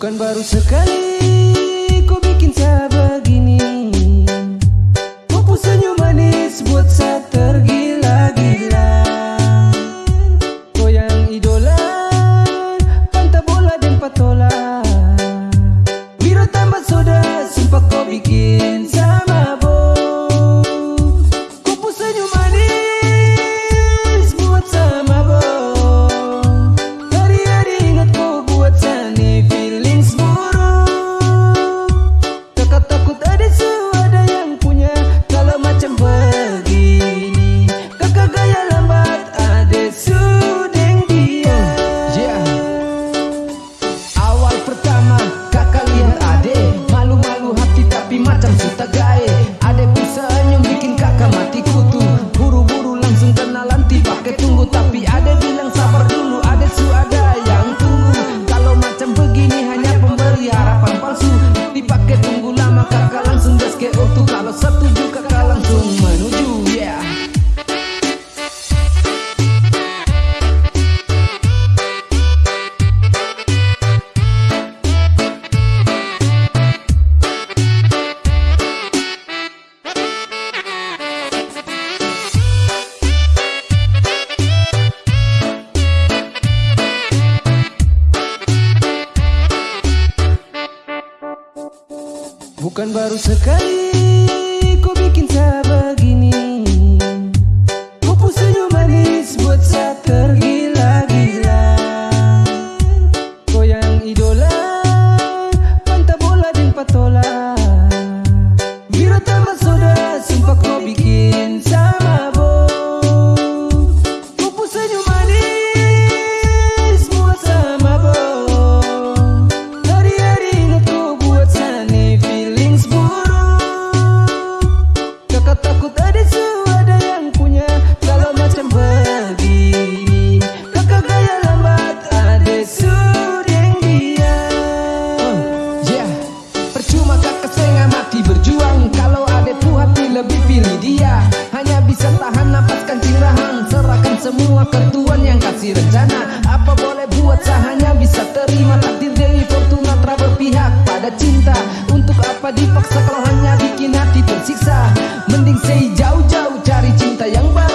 Bukan baru sekali kau bikin saya begini Mampu senyum manis buat saya tergila-gila. Kau yang idola Pantai bola dan patola. Biro tambah soda sumpah kau bikin. Bukan baru sekali ku bikin saya begini. Tuhan yang kasih rencana. Apa boleh buat sahanya bisa terima Takdir Dewi Fortuna telah berpihak pada cinta? Untuk apa dipaksa kalau hanya bikin hati tersiksa? Mending saya jauh-jauh cari cinta yang baik